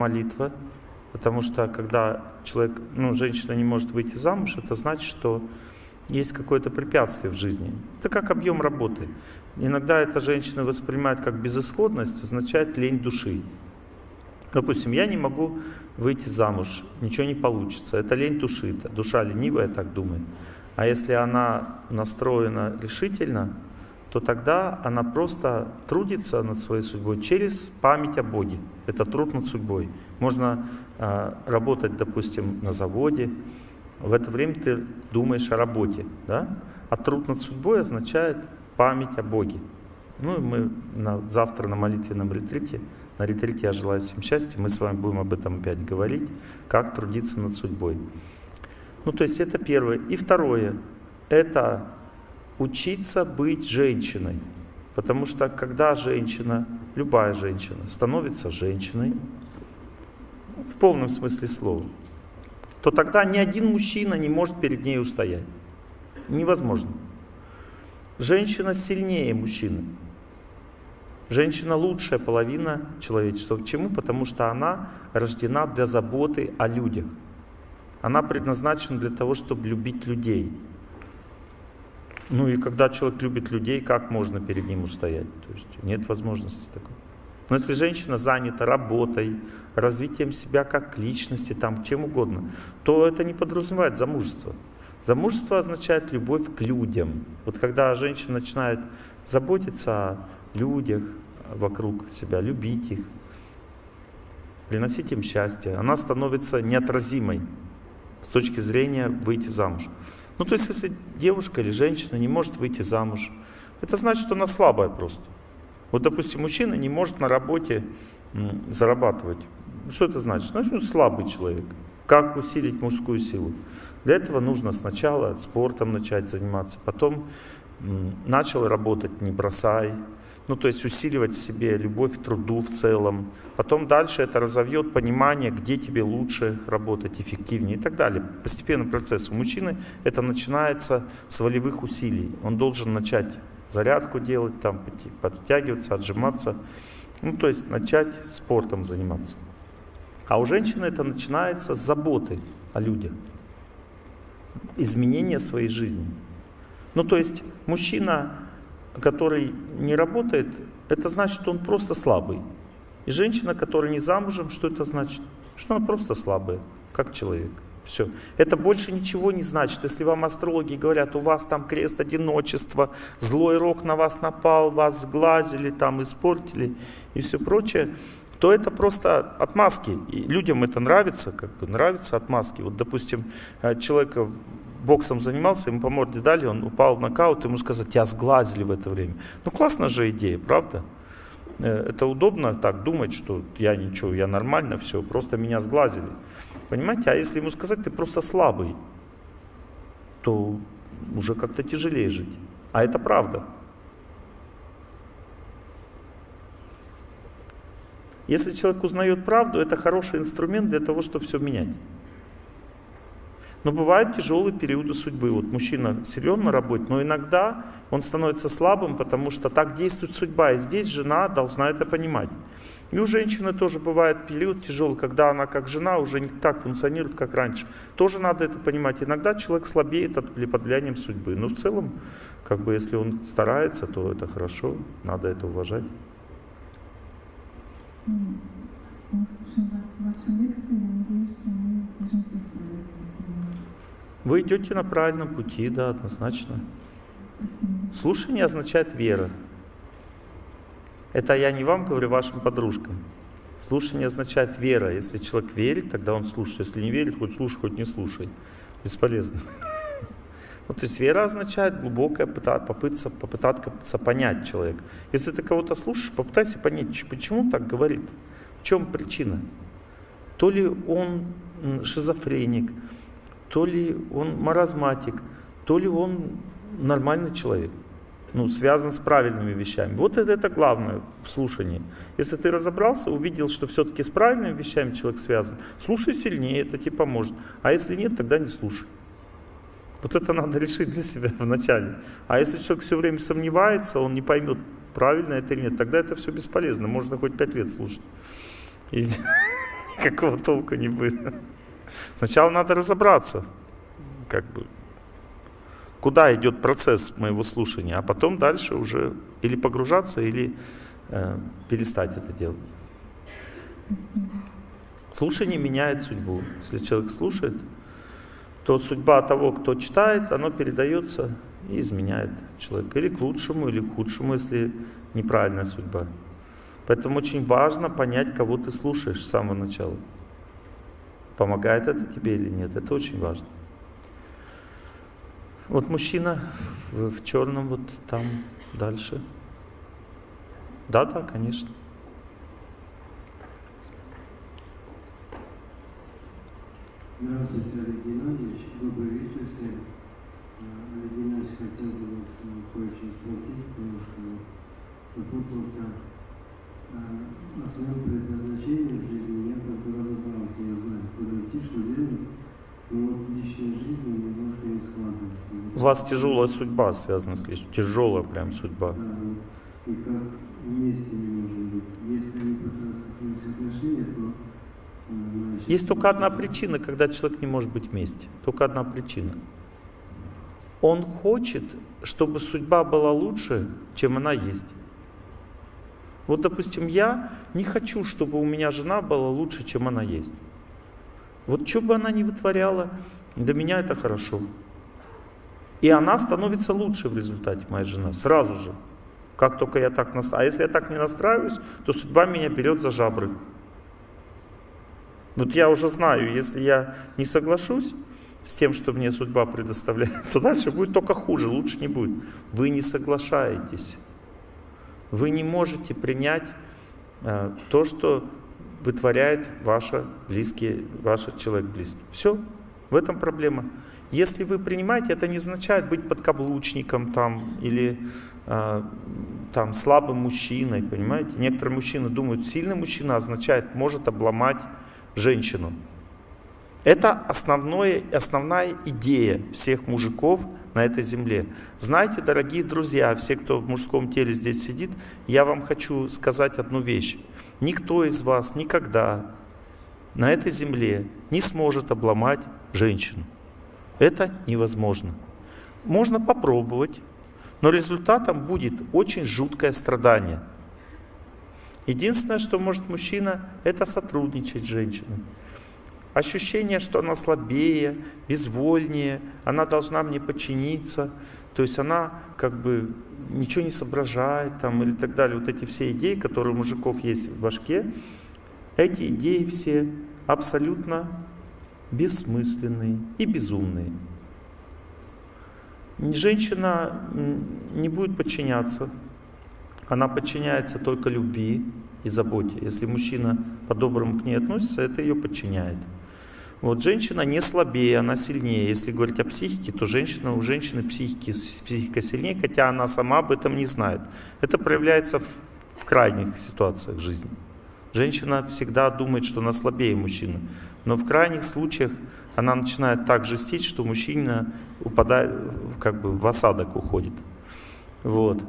молитва, потому что когда человек, ну, женщина не может выйти замуж, это значит, что есть какое-то препятствие в жизни. Это как объем работы. Иногда эта женщина воспринимает как безысходность, означает лень души. Допустим, я не могу выйти замуж, ничего не получится. Это лень души, душа ленивая так думает. А если она настроена решительно, то тогда она просто трудится над своей судьбой через память о Боге. Это труд над судьбой. Можно э, работать, допустим, на заводе, в это время ты думаешь о работе, да? А труд над судьбой означает память о Боге. Ну и мы на, завтра на молитвенном ретрите, на ретрите я желаю всем счастья, мы с вами будем об этом опять говорить, как трудиться над судьбой. Ну то есть это первое. И второе, это учиться быть женщиной. Потому что когда женщина, любая женщина, становится женщиной, в полном смысле слова, то тогда ни один мужчина не может перед ней устоять. Невозможно. Женщина сильнее мужчины. Женщина лучшая половина человечества. Почему? Потому что она рождена для заботы о людях. Она предназначена для того, чтобы любить людей. Ну и когда человек любит людей, как можно перед ним устоять? То есть нет возможности такой. Но если женщина занята работой, развитием себя как личности, там, чем угодно, то это не подразумевает замужество. Замужество означает любовь к людям. Вот когда женщина начинает заботиться о людях вокруг себя, любить их, приносить им счастье, она становится неотразимой с точки зрения выйти замуж. Ну то есть если девушка или женщина не может выйти замуж, это значит, что она слабая просто. Вот, допустим, мужчина не может на работе зарабатывать. Что это значит? Значит, он слабый человек. Как усилить мужскую силу? Для этого нужно сначала спортом начать заниматься, потом начал работать, не бросай. Ну, то есть усиливать в себе любовь к труду в целом. Потом дальше это разовьет понимание, где тебе лучше работать, эффективнее и так далее. Постепенный процесс. У мужчины это начинается с волевых усилий. Он должен начать зарядку делать, там, подтягиваться, отжиматься. Ну, то есть начать спортом заниматься. А у женщины это начинается с заботы о людях, изменения своей жизни. Ну, то есть мужчина, который не работает, это значит, что он просто слабый. И женщина, которая не замужем, что это значит? Что она просто слабая, как человек. Все. Это больше ничего не значит. Если вам астрологи говорят, у вас там крест одиночества, злой рок на вас напал, вас сглазили, там испортили и все прочее, то это просто отмазки. И людям это нравится, как бы нравится отмазки. Вот, допустим, э, человек боксом занимался, ему по морде дали, он упал в нокаут, ему сказать, тебя сглазили в это время. Ну, классная же идея, правда? Э, это удобно так думать, что я ничего, я нормально, все, просто меня сглазили. Понимаете? А если ему сказать, ты просто слабый, то уже как-то тяжелее жить. А это правда. Если человек узнает правду, это хороший инструмент для того, чтобы все менять. Но бывают тяжелые периоды судьбы. Вот мужчина силен на работе, но иногда он становится слабым, потому что так действует судьба. И здесь жена должна это понимать. И у женщины тоже бывает период тяжелый, когда она как жена уже не так функционирует, как раньше. Тоже надо это понимать. Иногда человек слабеет от, под влиянием судьбы. Но в целом, как бы, если он старается, то это хорошо, надо это уважать. Вы идете на правильном пути, да, однозначно. Слушание означает вера. Это я не вам говорю, вашим подружкам. Слушание означает вера. Если человек верит, тогда он слушает. Если не верит, хоть слушай, хоть не слушай. Бесполезно. Вот, то есть вера означает глубокая попытаться, попытаться понять человека. Если ты кого-то слушаешь, попытайся понять, почему так говорит. В чем причина? То ли он шизофреник, то ли он маразматик, то ли он нормальный человек ну, связан с правильными вещами. Вот это, это главное в слушании. Если ты разобрался, увидел, что все-таки с правильными вещами человек связан, слушай сильнее, это тебе поможет. А если нет, тогда не слушай. Вот это надо решить для себя вначале. А если человек все время сомневается, он не поймет, правильно это или нет, тогда это все бесполезно. Можно хоть пять лет слушать. И никакого толка не будет. Сначала надо разобраться, как бы, куда идет процесс моего слушания, а потом дальше уже или погружаться, или э, перестать это делать. Слушание меняет судьбу. Если человек слушает, то судьба того, кто читает, она передается и изменяет человека. Или к лучшему, или к худшему, если неправильная судьба. Поэтому очень важно понять, кого ты слушаешь с самого начала. Помогает это тебе или нет, это очень важно. Вот мужчина в, в черном, вот там дальше. Да, да, конечно. Здравствуйте, Олег Геннадьевич. Добрый вечер всем. А, Олег Геннадьевич, хотел бы вас э, кое-что спросить, немножко запутался. А, о своем предназначении в жизни я как бы разобрался, я знаю, куда идти, что делать. Но вот личная жизнь немножко не складывается. У вас тяжелая судьба связана с личностью, тяжелая прям судьба. Да, вот. И как вместе не можем быть. Если не пытаться строить отношения, то есть только одна причина, когда человек не может быть вместе. Только одна причина. Он хочет, чтобы судьба была лучше, чем она есть. Вот, допустим, я не хочу, чтобы у меня жена была лучше, чем она есть. Вот что бы она ни вытворяла, для меня это хорошо. И она становится лучше в результате, моя жена, сразу же. Как только я так настраиваюсь. А если я так не настраиваюсь, то судьба меня берет за жабры. Вот я уже знаю, если я не соглашусь с тем, что мне судьба предоставляет, то дальше будет только хуже, лучше не будет. Вы не соглашаетесь. Вы не можете принять э, то, что вытворяет ваша близкие, ваш человек близкий. Все, в этом проблема. Если вы принимаете, это не означает быть подкаблучником там, или э, там, слабым мужчиной, понимаете? Некоторые мужчины думают, сильный мужчина означает, может обломать женщину. Это основное, основная идея всех мужиков на этой земле. Знаете, дорогие друзья, все, кто в мужском теле здесь сидит, я вам хочу сказать одну вещь. Никто из вас никогда на этой земле не сможет обломать женщину. Это невозможно. Можно попробовать, но результатом будет очень жуткое страдание – Единственное, что может мужчина, это сотрудничать с женщиной. Ощущение, что она слабее, безвольнее, она должна мне подчиниться, то есть она как бы ничего не соображает там, или так далее. Вот эти все идеи, которые у мужиков есть в башке, эти идеи все абсолютно бессмысленные и безумные. Женщина не будет подчиняться, она подчиняется только любви и заботе. Если мужчина по-доброму к ней относится, это ее подчиняет. Вот женщина не слабее, она сильнее. Если говорить о психике, то женщина у женщины психики, психика сильнее, хотя она сама об этом не знает. Это проявляется в, в крайних ситуациях жизни. Женщина всегда думает, что она слабее мужчины. Но в крайних случаях она начинает так жестить, что мужчина упадает, как бы в осадок уходит. Вот.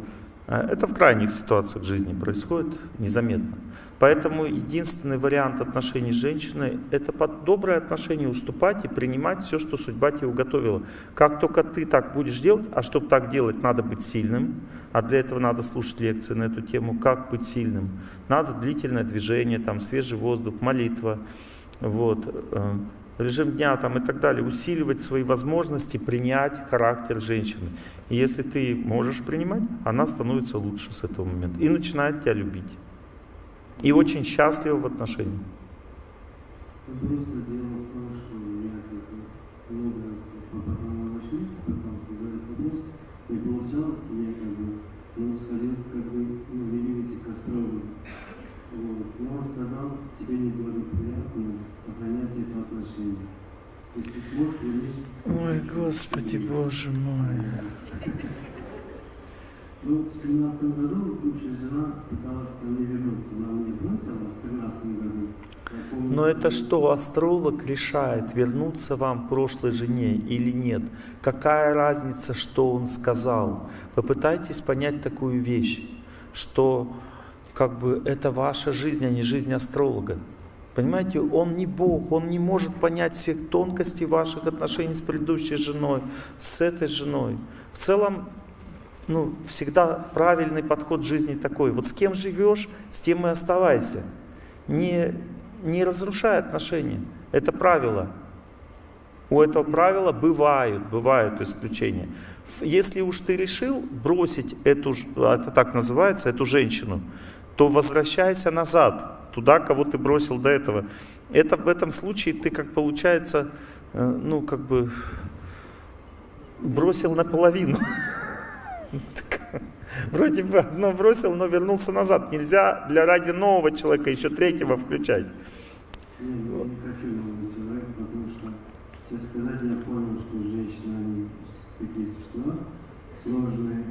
А это в крайних ситуациях жизни происходит незаметно. Поэтому единственный вариант отношений с женщиной – это под доброе отношение уступать и принимать все, что судьба тебе уготовила. Как только ты так будешь делать, а чтобы так делать, надо быть сильным, а для этого надо слушать лекции на эту тему, как быть сильным. Надо длительное движение, там, свежий воздух, молитва, вот, э, режим дня там, и так далее, усиливать свои возможности принять характер женщины. И если ты можешь принимать, она становится лучше с этого момента и начинает тебя любить. И очень счастлива в отношениях. Не получалось, я как бы, ну, сходил как бы, ну, великий к астрологу. Но он сказал, тебе неблагоприятно сохранять это отношение. Если сможешь, вернись. Ой, Господи, Боже мой. Ну, в 17 году бывшая жена пыталась ко мне вернуться. Она мне бросила в 13 году. Но это что, астролог решает, вернуться вам прошлой жене или нет? Какая разница, что он сказал? Попытайтесь понять такую вещь, что как бы это ваша жизнь, а не жизнь астролога. Понимаете, он не Бог, он не может понять всех тонкостей ваших отношений с предыдущей женой, с этой женой. В целом, ну, всегда правильный подход жизни такой. Вот с кем живешь, с тем и оставайся. Не, не разрушай отношения. Это правило. У этого правила бывают, бывают исключения. Если уж ты решил бросить эту, это так называется, эту женщину, то возвращайся назад, туда, кого ты бросил до этого. Это в этом случае ты, как получается, э, ну, как бы бросил наполовину. Вроде бы одно бросил, но вернулся назад. Нельзя для ради нового человека еще третьего включать. Я не хочу нового человека, потому что, честно сказать, я понял, что женщины, они такие существа сложные.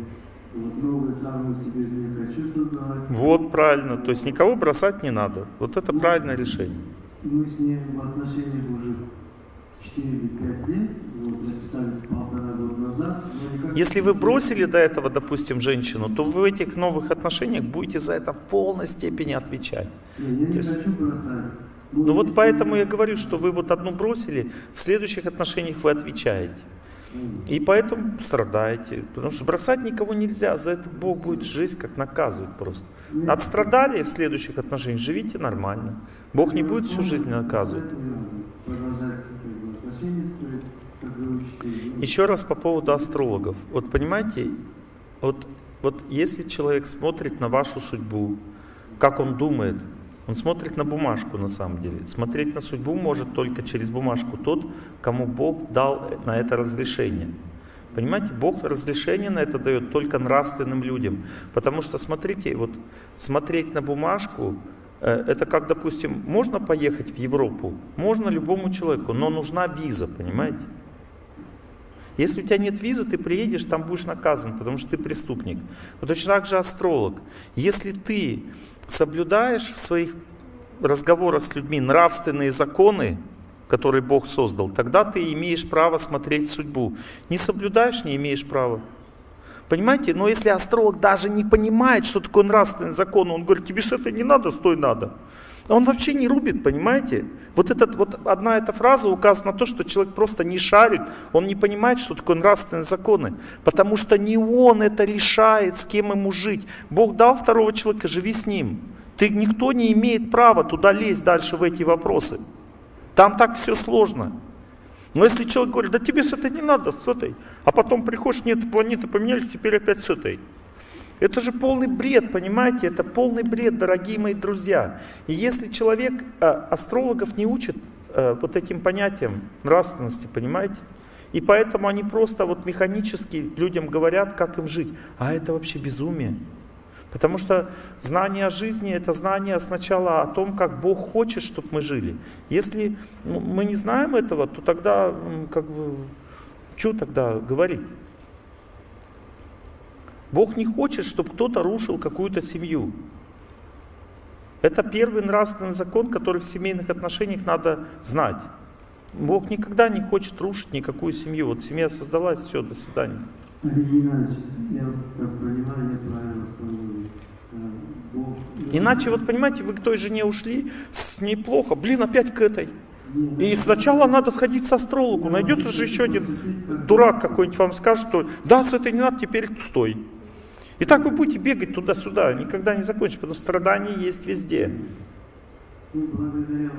Вот новую травму себе не хочу создавать. Вот правильно. То есть никого бросать не надо. Вот это правильное решение. Мы с ним в отношениях уже 4 или 5 лет, вот, расписались полтора года назад. никак Если не вы бросили до этого, допустим, женщину, то вы в этих новых отношениях будете за это в полной степени отвечать. Не, я То не есть- хочу бросать. Ну вот если- поэтому я говорю, что вы вот одну бросили, в следующих отношениях вы отвечаете. И поэтому страдаете. Потому что бросать никого нельзя, за это Бог будет жизнь как наказывать просто. Отстрадали в следующих отношениях, живите нормально. Бог не будет всю жизнь наказывать. Еще раз по поводу астрологов. Вот понимаете, вот, вот если человек смотрит на вашу судьбу, как он думает, он смотрит на бумажку на самом деле. Смотреть на судьбу может только через бумажку тот, кому Бог дал на это разрешение. Понимаете, Бог разрешение на это дает только нравственным людям. Потому что, смотрите, вот смотреть на бумажку, э, это как, допустим, можно поехать в Европу? Можно любому человеку, но нужна виза, понимаете? Если у тебя нет визы, ты приедешь, там будешь наказан, потому что ты преступник. Вот точно так же астролог. Если ты соблюдаешь в своих разговорах с людьми нравственные законы, которые Бог создал, тогда ты имеешь право смотреть судьбу. Не соблюдаешь, не имеешь права. Понимаете? Но если астролог даже не понимает, что такое нравственный закон, он говорит, тебе с этой не надо, стой надо. Он вообще не рубит, понимаете? Вот, этот, вот одна эта фраза указывает на то, что человек просто не шарит, он не понимает, что такое нравственные законы. Потому что не он это решает, с кем ему жить. Бог дал второго человека, живи с ним. Ты, никто не имеет права туда лезть дальше в эти вопросы. Там так все сложно. Но если человек говорит, да тебе с этой не надо, с этой, а потом приходишь, нет, планеты поменялись, теперь опять с этой. Это же полный бред, понимаете? Это полный бред, дорогие мои друзья. И если человек, э, астрологов не учат э, вот этим понятиям нравственности, понимаете? И поэтому они просто вот механически людям говорят, как им жить. А это вообще безумие. Потому что знание о жизни это знание сначала о том, как Бог хочет, чтобы мы жили. Если ну, мы не знаем этого, то тогда как бы что тогда говорить? Бог не хочет, чтобы кто-то рушил какую-то семью. Это первый нравственный закон, который в семейных отношениях надо знать. Бог никогда не хочет рушить никакую семью. Вот семья создалась, все, до свидания. Олег Геннадьевич, я так понимаю, я правильно. Э, Бог... Иначе, вот понимаете, вы к той жене ушли, с ней плохо, блин, опять к этой. И сначала надо сходить с астрологу. Найдется же еще один дурак какой-нибудь вам скажет, что да, с этой не надо, теперь стой. И так вы будете бегать туда-сюда, никогда не закончите, потому что страдания есть везде. Ну, благодаря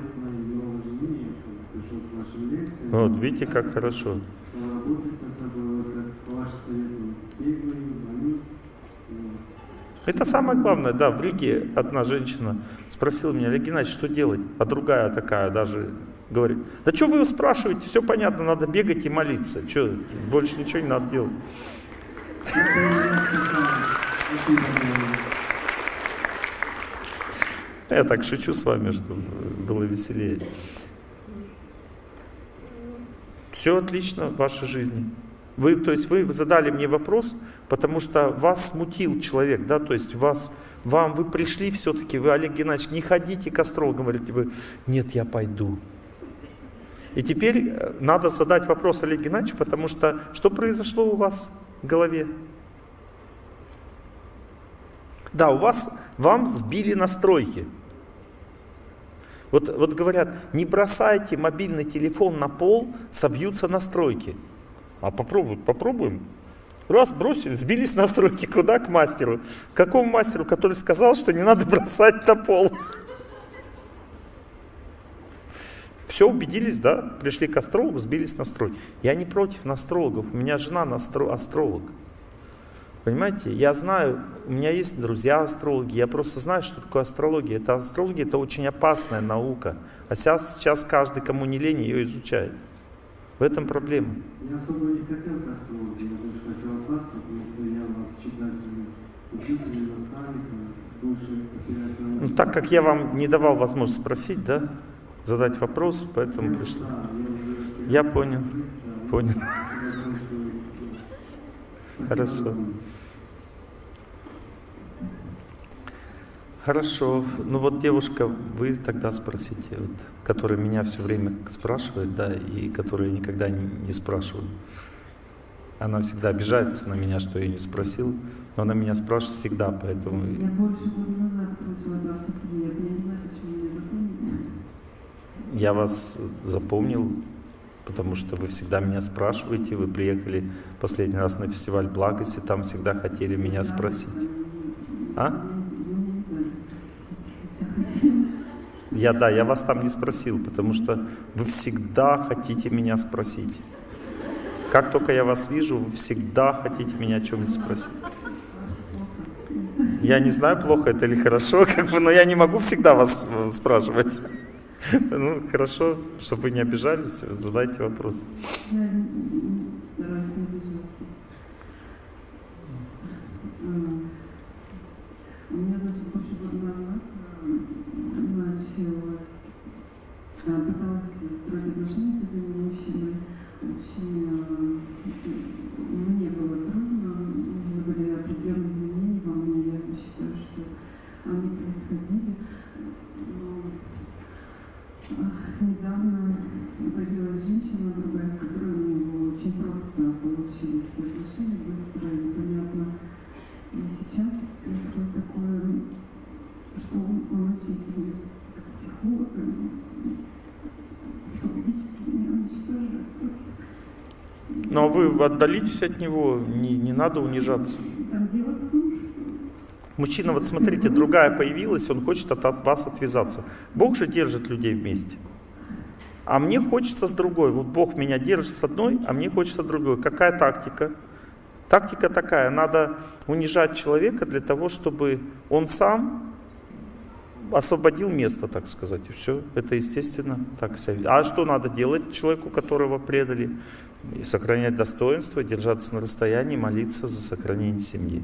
вот видите, как хорошо. Это самое главное, да, в Риге одна женщина спросила меня, Олег Геннадьевич, что делать? А другая такая даже говорит, да что вы его спрашиваете, все понятно, надо бегать и молиться, что, больше ничего не надо делать. Я так шучу с вами, чтобы было веселее. Все отлично в вашей жизни. Вы, то есть вы задали мне вопрос, потому что вас смутил человек, да, то есть вас, вам, вы пришли все-таки, вы, Олег Геннадьевич, не ходите к астрологу, говорите вы, нет, я пойду. И теперь э, надо задать вопрос Олегу Геннадьевичу, потому что что произошло у вас в голове? Да, у вас, вам сбили настройки. Вот, вот говорят, не бросайте мобильный телефон на пол, собьются настройки. А попробуй, попробуем. Раз, бросили, сбились настройки. Куда? К мастеру. К какому мастеру, который сказал, что не надо бросать на пол? Все, убедились, да? Пришли к астрологу, сбились настройки. Я не против астрологов. У меня жена настро... астролог. Понимаете, я знаю, у меня есть друзья астрологи, я просто знаю, что такое астрология. Это астрология, это очень опасная наука. А сейчас, сейчас каждый, кому не лень, ее изучает. В этом проблема. Я особо не хотел к астрологу, я больше хотел от вас, потому что я вас считаю своим учителем, наставником, больше опираюсь на Ну, так как я вам не давал возможность спросить, да, задать вопрос, поэтому я, пришли. Да, я уже Я понял, понял. я думаю, что- Спасибо Хорошо. Хорошо. Ну вот девушка, вы тогда спросите, вот, которая меня все время спрашивает, да, и которая никогда не, не спрашивает. Она всегда обижается на меня, что я не спросил, но она меня спрашивает всегда, поэтому Я больше года назад слышала от вас ответ. Я не знаю, почему вы не запомнили. я вас запомнил, потому что вы всегда меня спрашиваете, вы приехали последний раз на фестиваль благости, там всегда хотели меня спросить. А? Я, да, я вас там не спросил, потому что вы всегда хотите меня спросить. Как только я вас вижу, вы всегда хотите меня о чем-нибудь спросить. Я не знаю, плохо это или хорошо, как бы, но я не могу всегда вас э, спрашивать. Ну, хорошо, чтобы вы не обижались, задайте вопрос. Я стараюсь не обижаться. М, У меня даже больше началось, э, пыталась строить отношения с одним мужчиной. Очень э, мне было трудно, нужны были определенные изменения во мне. Я считаю, что они происходили. Но Недавно появилась женщина, другая, с которой у него очень просто получились отношения, быстро и понятно. И сейчас происходит такое, что он, он очень сильный как психолог, и психологически меня уничтожает просто. Но вы отдалитесь от него, не, не надо унижаться. Мужчина, вот смотрите, другая появилась, он хочет от вас отвязаться. Бог же держит людей вместе. А мне хочется с другой. Вот Бог меня держит с одной, а мне хочется другой. Какая тактика? Тактика такая, надо унижать человека для того, чтобы он сам освободил место, так сказать, и все. Это естественно так себя. А что надо делать человеку, которого предали? И сохранять достоинство, держаться на расстоянии, молиться за сохранение семьи.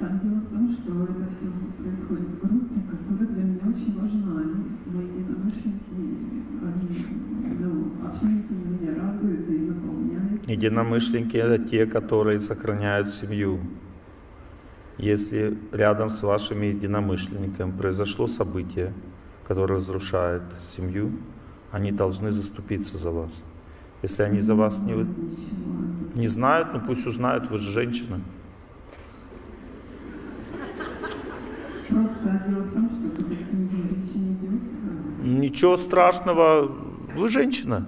Там дело в том, что это все происходит в группе, которая для меня очень важна. Они, мои единомышленники, они, ну, общение с ними меня радует и наполняет. Единомышленники это те, которые сохраняют семью. Если рядом с вашими единомышленниками произошло событие, которое разрушает семью, они должны заступиться за вас. Если они за вас не, не знают, ну пусть узнают, вы же женщина. Просто дело в том, что когда семьи речи не идет, Ничего страшного, вы женщина.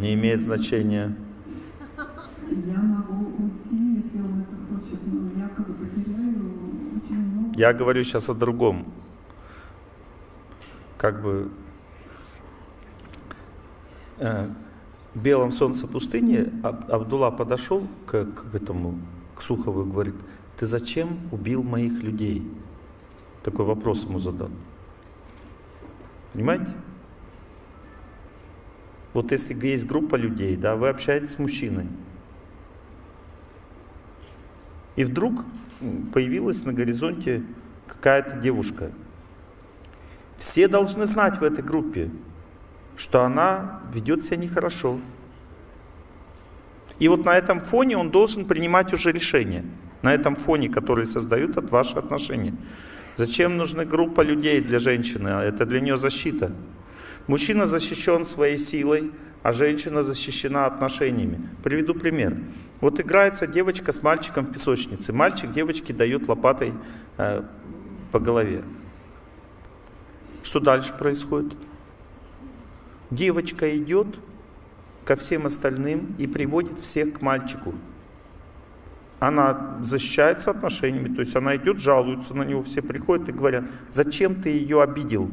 Не имеет значения. Я могу уйти, если он это хочет, но я как бы потеряю очень много. Я говорю сейчас о другом. Как бы э, в белом солнце пустыни Аб- Абдулла подошел к, к этому, к Сухову и говорит, ты зачем убил моих людей? Такой вопрос ему задал. Понимаете? Вот если есть группа людей, да, вы общаетесь с мужчиной, и вдруг появилась на горизонте какая-то девушка. Все должны знать в этой группе, что она ведет себя нехорошо. И вот на этом фоне он должен принимать уже решение. На этом фоне, который создают от ваши отношения. Зачем нужна группа людей для женщины? Это для нее защита. Мужчина защищен своей силой, а женщина защищена отношениями. Приведу пример. Вот играется девочка с мальчиком в песочнице. Мальчик девочке дает лопатой э, по голове. Что дальше происходит? Девочка идет ко всем остальным и приводит всех к мальчику. Она защищается отношениями, то есть она идет, жалуется на него, все приходят и говорят, зачем ты ее обидел?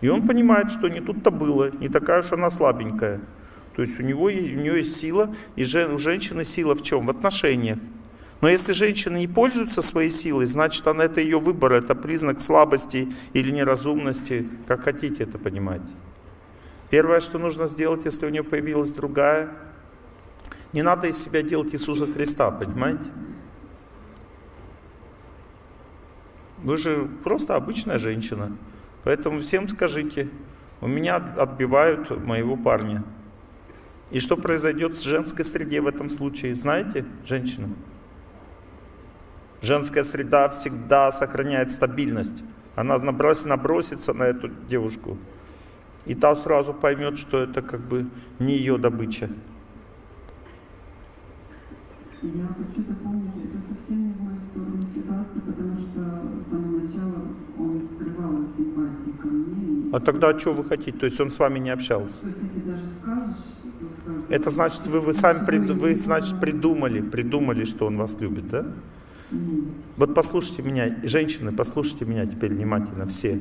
И он понимает, что не тут-то было, не такая уж она слабенькая. То есть у, него, у нее есть сила, и у женщины сила в чем? В отношениях. Но если женщина не пользуется своей силой, значит она, это ее выбор, это признак слабости или неразумности, как хотите это понимать. Первое, что нужно сделать, если у нее появилась другая, не надо из себя делать Иисуса Христа, понимаете? Вы же просто обычная женщина. Поэтому всем скажите, у меня отбивают моего парня. И что произойдет с женской среде в этом случае, знаете, женщина? Женская среда всегда сохраняет стабильность. Она набросится на эту девушку, и та сразу поймет, что это как бы не ее добыча. Я хочу дополнить, это совсем не ситуация, потому что с самого начала он скрывал симпатии ко мне. И... А тогда что вы хотите? То есть он с вами не общался? То есть если даже скажешь, то скажешь... Это значит, вы, вы сами приду, вы, значит, придумали, придумали, что он вас любит, да? Нет. Вот послушайте меня, женщины, послушайте меня теперь внимательно все.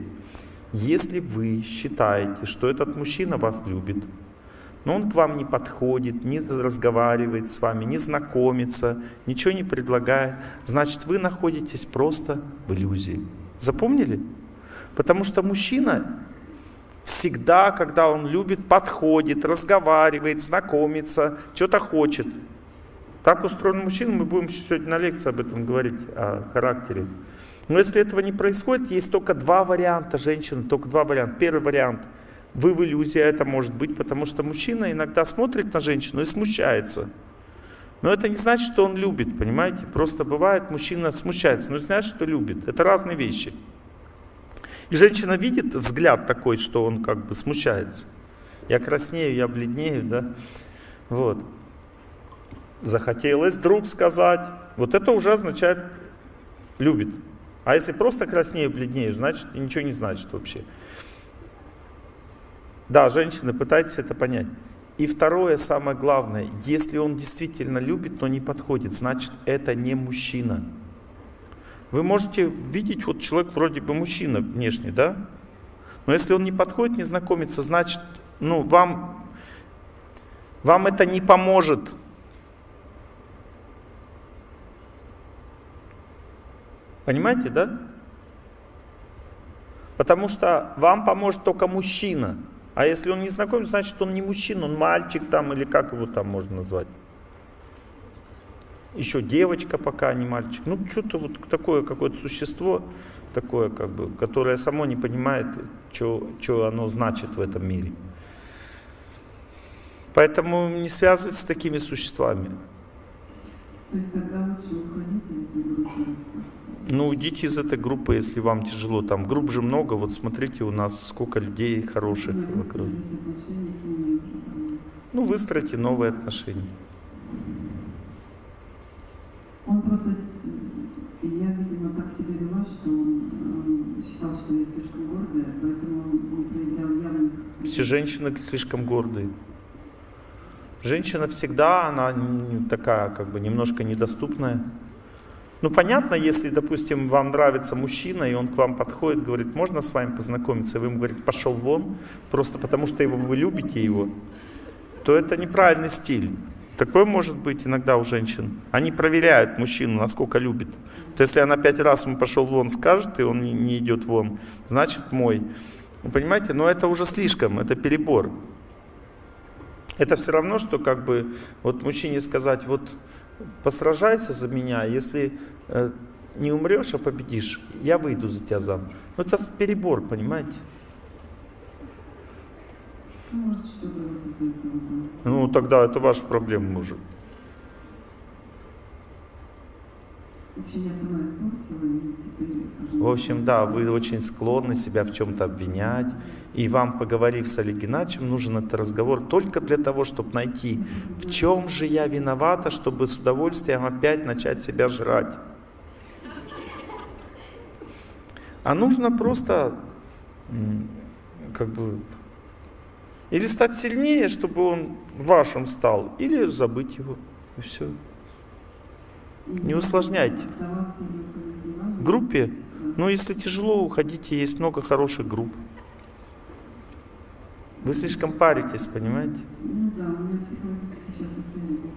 Если вы считаете, что этот мужчина вас любит, но он к вам не подходит, не разговаривает с вами, не знакомится, ничего не предлагает, значит вы находитесь просто в иллюзии. Запомнили? Потому что мужчина всегда, когда он любит, подходит, разговаривает, знакомится, что-то хочет. Так устроен мужчина, мы будем сегодня на лекции об этом говорить, о характере. Но если этого не происходит, есть только два варианта женщины, только два варианта. Первый вариант – вы в иллюзии, это может быть, потому что мужчина иногда смотрит на женщину и смущается. Но это не значит, что он любит, понимаете? Просто бывает, мужчина смущается, но не значит, что любит. Это разные вещи. И женщина видит взгляд такой, что он как бы смущается. Я краснею, я бледнею, да? Вот. Захотелось друг сказать. Вот это уже означает любит. А если просто краснею, бледнею, значит ничего не значит вообще. Да, женщины, пытайтесь это понять. И второе, самое главное, если он действительно любит, но не подходит, значит это не мужчина. Вы можете видеть, вот человек вроде бы мужчина внешне, да? Но если он не подходит, не знакомится, значит, ну, вам, вам это не поможет. Понимаете, да? Потому что вам поможет только мужчина. А если он не знаком, значит он не мужчина, он мальчик там или как его там можно назвать. Еще девочка пока, а не мальчик. Ну что-то вот такое какое-то существо, такое как бы, которое само не понимает, что оно значит в этом мире. Поэтому не связывайтесь с такими существами. То есть тогда лучше уходить из группы ну, уйдите из этой группы, если вам тяжело. Там групп же много. Вот смотрите, у нас сколько людей хороших Ну, вокруг. Ну, выстроите новые отношения. Он просто, я, видимо, так себя вела, что он, считал, что я слишком гордая, поэтому он, проявлял явных... Все женщины слишком гордые. Женщина всегда, она такая, как бы, немножко недоступная. Ну, понятно, если, допустим, вам нравится мужчина, и он к вам подходит, говорит, можно с вами познакомиться, и вы ему говорите, пошел вон, просто потому что его, вы любите его, то это неправильный стиль. Такое может быть иногда у женщин. Они проверяют мужчину, насколько любит. То если она пять раз ему пошел вон скажет, и он не, не идет вон, значит мой. Вы понимаете, но это уже слишком, это перебор. Это все равно, что как бы вот мужчине сказать, вот посражайся за меня, если э, не умрешь, а победишь, я выйду за тебя замуж. Ну это перебор, понимаете? Ну, Может. Ну тогда это ваша проблема уже. В общем, да, вы очень склонны себя в чем-то обвинять. И вам, поговорив с Олег Геннадьевичем, нужен этот разговор только для того, чтобы найти, в чем же я виновата, чтобы с удовольствием опять начать себя жрать. А нужно просто как бы или стать сильнее, чтобы он вашим стал, или забыть его. И все. Не усложняйте. В группе, ну если тяжело, уходите, есть много хороших групп. Вы слишком паритесь, понимаете? Ну да, у меня психологически сейчас состояние.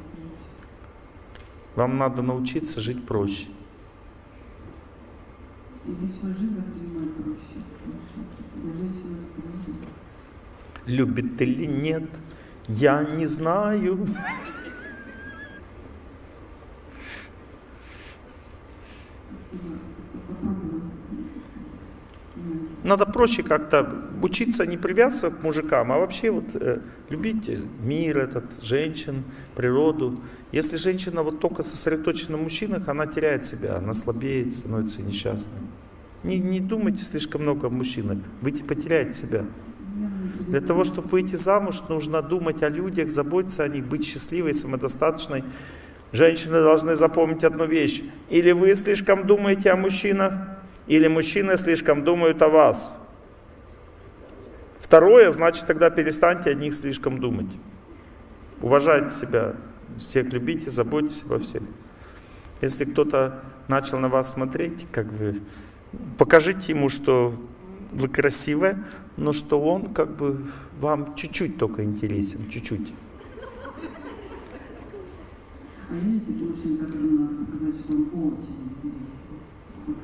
Вам надо научиться жить проще. И личную жизнь воспринимать проще. Я женщина тоже. Любит или нет, я не знаю. Спасибо. Попробую. Надо проще как-то учиться не привязываться к мужикам, а вообще вот э, любить мир этот, женщин, природу. Если женщина вот только сосредоточена на мужчинах, она теряет себя, она слабеет, становится несчастной. Не, не думайте слишком много о мужчинах, вы типа теряете себя. Для того, чтобы выйти замуж, нужно думать о людях, заботиться о них, быть счастливой, самодостаточной. Женщины должны запомнить одну вещь. Или вы слишком думаете о мужчинах, или мужчины слишком думают о вас. Второе, значит, тогда перестаньте о них слишком думать. Уважайте себя, всех любите, заботьтесь обо всех. Если кто-то начал на вас смотреть, как вы, покажите ему, что вы красивая, но что он как бы вам чуть-чуть только интересен, чуть-чуть. А есть такие мужчины, которым надо показать, что он очень интересен?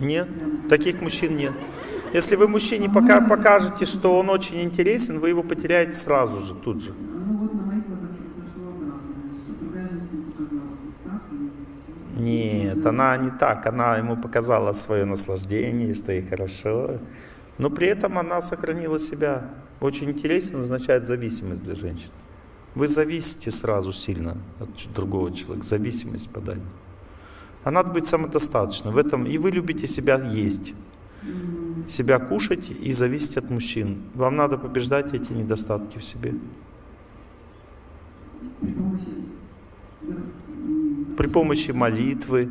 Нет, таких мужчин нет. Если вы мужчине пока покажете, что он очень интересен, вы его потеряете сразу же, тут же. Ну вот на моих глазах произошло обратное, что другая женщина показала так. Нет, она не так. Она ему показала свое наслаждение, что ей хорошо. Но при этом она сохранила себя. Очень интересен означает зависимость для женщин. Вы зависите сразу сильно от другого человека. Зависимость подать. А надо быть самодостаточным. В этом и вы любите себя есть, себя кушать и зависеть от мужчин. Вам надо побеждать эти недостатки в себе. При помощи... молитвы,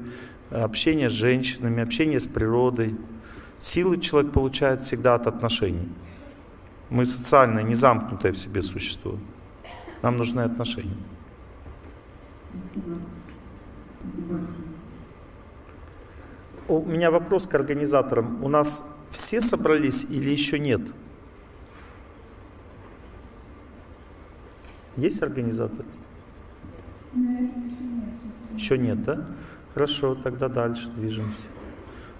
общения с женщинами, общения с природой. Силы человек получает всегда от отношений. Мы социальное, не замкнутое в себе существо. Нам нужны отношения. Спасибо. Спасибо. У меня вопрос к организаторам. У нас все собрались или еще нет? Есть организаторы? Еще нет, да? Хорошо, тогда дальше движемся.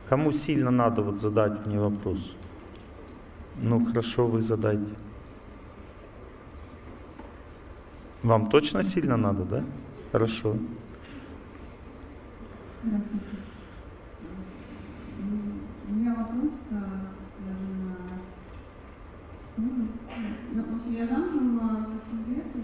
Кому сильно надо вот задать мне вопрос? Ну хорошо, вы задайте. Вам точно сильно надо, да? Хорошо. Здравствуйте. У меня вопрос а, связан а, с мужем. Ну, я замужем а, 8 лет, и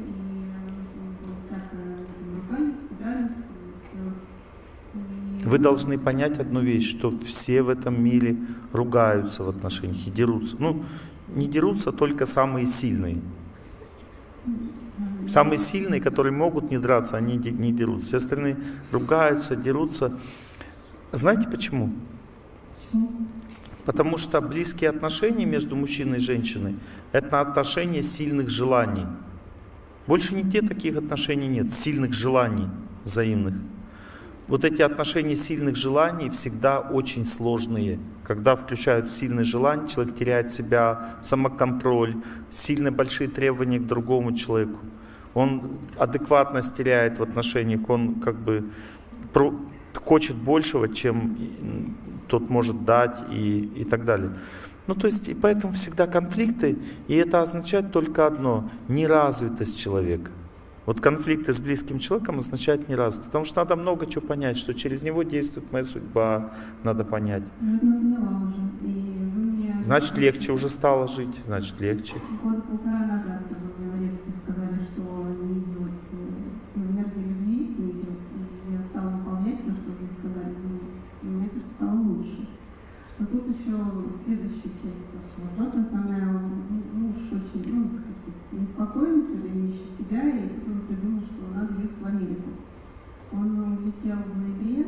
было всякое ругались, дрались, все. Вы должны понять одну вещь, что все в этом мире ругаются в отношениях и дерутся. Ну, не дерутся только самые сильные. Самые сильные, которые могут не драться, они не дерутся. Все остальные ругаются, дерутся. Знаете почему? Потому что близкие отношения между мужчиной и женщиной – это отношения сильных желаний. Больше нигде таких отношений нет, сильных желаний взаимных. Вот эти отношения сильных желаний всегда очень сложные. Когда включают сильные желания, человек теряет себя, самоконтроль, сильно большие требования к другому человеку. Он адекватность теряет в отношениях, он как бы хочет большего, чем тот может дать и, и так далее. Ну, то есть, и поэтому всегда конфликты, и это означает только одно – неразвитость человека. Вот конфликты с близким человеком означают неразвитость, потому что надо много чего понять, что через него действует моя судьба, надо понять. Ну, это поняла уже. И вы мне... Значит, легче уже стало жить, значит, легче. Года полтора назад вы мне на лекции сказали, что не идет э, ну, энергия любви, не идет. И я стала выполнять то, что вы сказали мне. еще следующая часть вашего вопроса. Основная, м- муж очень ну, как бы неспокоен, все время ищет себя, и тут он придумал, что надо ехать в Америку. Он летел в ноябре,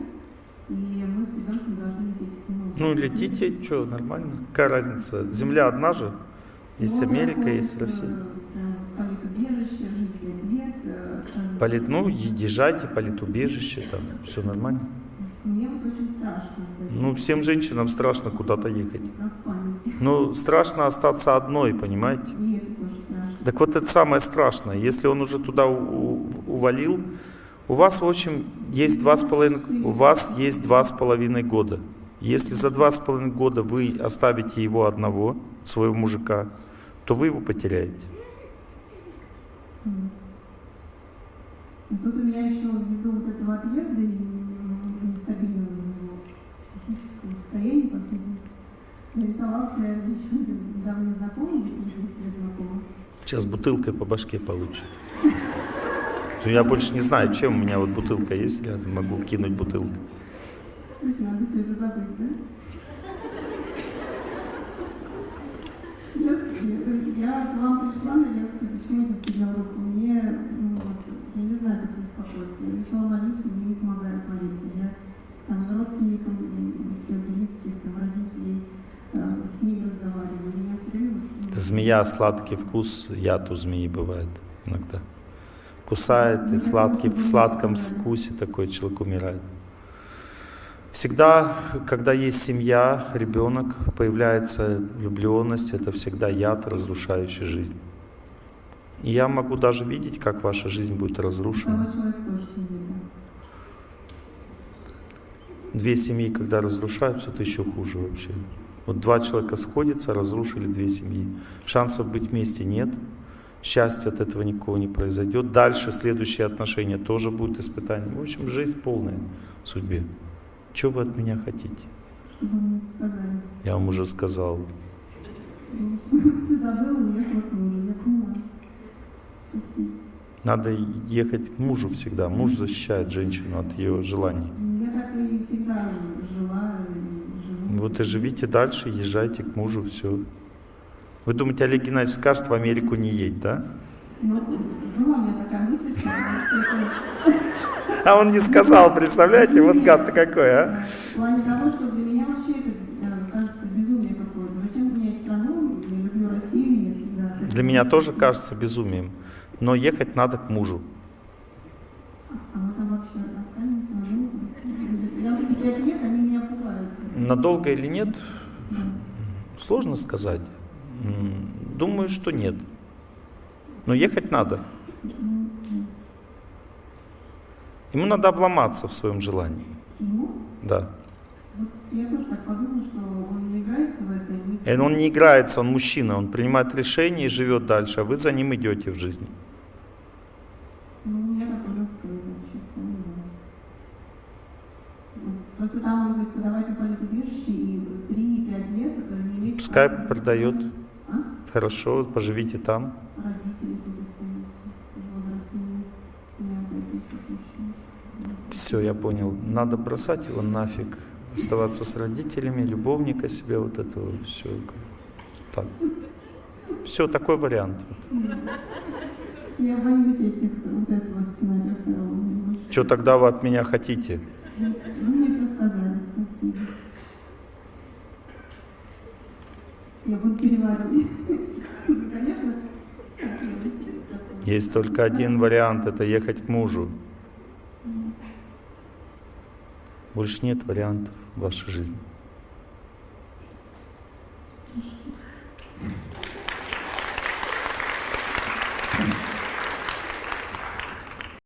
и мы с ребенком должны лететь к нему. Ну, летите, что, нормально. Какая разница? Земля одна же. Есть Он Америка, есть Россия. э, Политубежище, жить лет. э. Полит, ну, езжайте, политубежище, там, все нормально. Мне вот очень страшно. Ну, всем женщинам страшно куда-то ехать. Ну, страшно остаться одной, понимаете? Страшно. Так вот это самое страшное. Если он уже туда увалил, у вас, в общем, есть два с половиной, у вас есть два с половиной года. Если за два с половиной года вы оставите его одного, своего мужика, то вы его потеряете. И Тут у меня еще ввиду вот этого отъезда и нестабильного психического состояния, по всей нарисовался еще один давний знакомый, 10 лет знакомы. Сейчас бутылкой по башке получит. То я больше не знаю, чем у меня вот бутылка есть рядом, могу кинуть бутылку. Надо все это забыть, да? Я, к вам пришла на лекцию, почему я подняла руку? Мне, ну, вот, я не знаю, как успокоиться. Я начала молиться, мне не помогает молитва. Я там родственникам, м, всех близких, там, родителей, с ними разговариваю. Меня все время... ну, Змея, сладкий вкус, яд у змеи бывает иногда. Кусает, и сладкий, в сладком вкусе такой человек умирает. Всегда, когда есть семья, ребенок, появляется влюбленность, это всегда яд, разрушающий жизнь. И я могу даже видеть, как ваша жизнь будет разрушена. Две семьи, когда разрушаются, это еще хуже вообще. Вот два человека сходятся, разрушили две семьи. Шансов быть вместе нет. Счастья от этого никого не произойдет. Дальше следующие отношения тоже будут испытанием. В общем, жизнь полная в судьбе. Что вы от меня хотите? Чтобы. Я вам уже сказал. Надо ехать к мужу всегда. Муж защищает женщину от ее желаний. Я так и всегда. Вот и живите дальше, езжайте к мужу, все. Вы думаете, Олег Геннадьевич скажет в Америку не едь, да? Ну, была у меня такая мысль, А он не сказал, представляете? Вот гад-то какой, а? в плане того, что для меня вообще это э, кажется безумие какое-то. Зачем менять страну? Я люблю Россию, я всегда... Для меня тоже кажется безумием. Но ехать надо к мужу. А мы там вообще останемся надолго? Я вот эти пять лет, они меня пугают. Надолго или нет, сложно сказать. Думаю, что нет. Но ехать надо. Ну, ну. Ему надо обломаться в своем желании. Ему? Да. Вот я тоже так подумала, что он не играется в это. и И он не играется, он мужчина, он принимает решения и живет дальше, а вы за ним идете в жизни. Ну, меня такой настрой вообще в целом, да. Ну, Просто там он говорит, подавать на меня вот это еще мужчина. Все, я понял. Надо бросать его нафиг. Оставаться с родителями, любовника себе, вот этого все. Так. Все, такой вариант. Я боюсь этих, вот этого сценария второго. Что тогда вы от меня хотите? Ну, мне все сказали, спасибо. Я буду переваривать. Конечно, хотелось такого. Есть только один вариант, это ехать к мужу. Больше нет вариантов в вашей жизни.